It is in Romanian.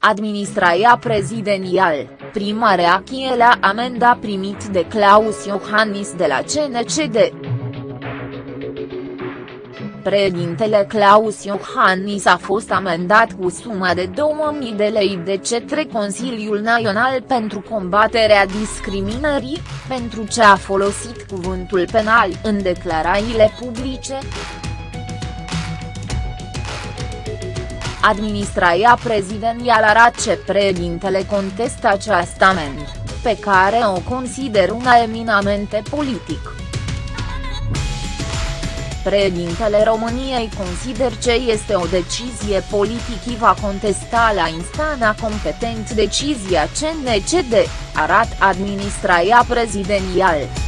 Administrația prezidențial, prima reacție la amenda primit de Claus Iohannis de la CNCD. Președintele Claus Iohannis a fost amendat cu suma de 2000 de lei de cetre Consiliul Național pentru combaterea discriminării, pentru ce a folosit cuvântul penal în declarațiile publice. Administrația prezidențială arată ce președintele contestă acest amend, pe care o consider una eminamente politic. Președintele României consider ce este o decizie politică va contesta la instanța competent decizia CNCD, arată administrația prezidențială.